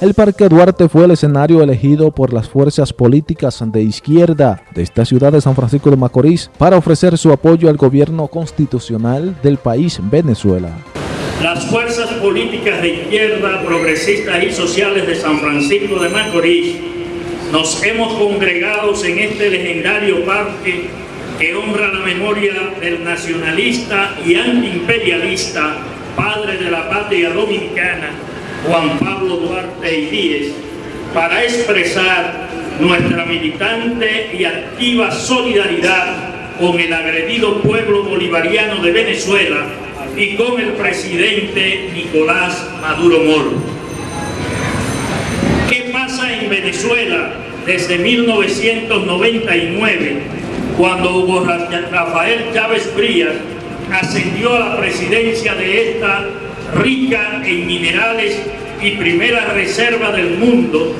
El Parque Duarte fue el escenario elegido por las fuerzas políticas de izquierda de esta ciudad de San Francisco de Macorís para ofrecer su apoyo al gobierno constitucional del país Venezuela. Las fuerzas políticas de izquierda, progresistas y sociales de San Francisco de Macorís nos hemos congregado en este legendario parque que honra la memoria del nacionalista y antiimperialista, padre de la patria dominicana, Juan Pablo Duarte y Díez, para expresar nuestra militante y activa solidaridad con el agredido pueblo bolivariano de Venezuela y con el presidente Nicolás Maduro Moro. ¿Qué pasa en Venezuela desde 1999 cuando Hugo Rafael Chávez Frías ascendió a la presidencia de esta rica en minerales y primera reserva del mundo,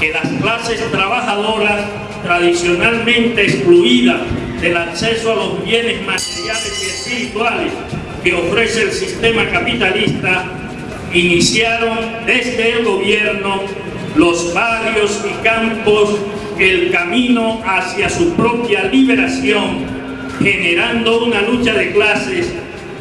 que las clases trabajadoras tradicionalmente excluidas del acceso a los bienes materiales y espirituales que ofrece el sistema capitalista, iniciaron desde el gobierno los barrios y campos el camino hacia su propia liberación, generando una lucha de clases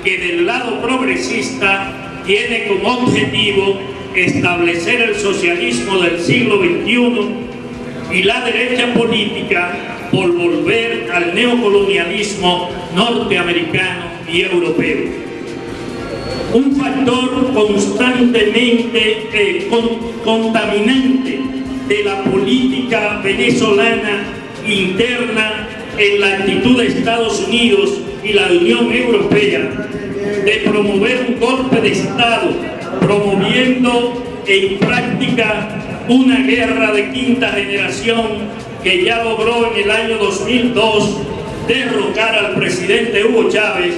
que del lado progresista tiene como objetivo establecer el socialismo del siglo XXI y la derecha política por volver al neocolonialismo norteamericano y europeo. Un factor constantemente eh, contaminante de la política venezolana interna en la actitud de Estados Unidos y la Unión Europea de promover un golpe de Estado, promoviendo en práctica una guerra de quinta generación que ya logró en el año 2002 derrocar al presidente Hugo Chávez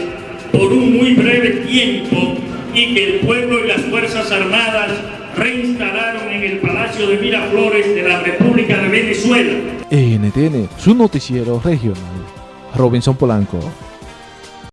por un muy breve tiempo y que el pueblo y las Fuerzas Armadas reinstalaron en el Palacio de Miraflores de la República de Venezuela. NTN, su noticiero regional. Robinson Polanco.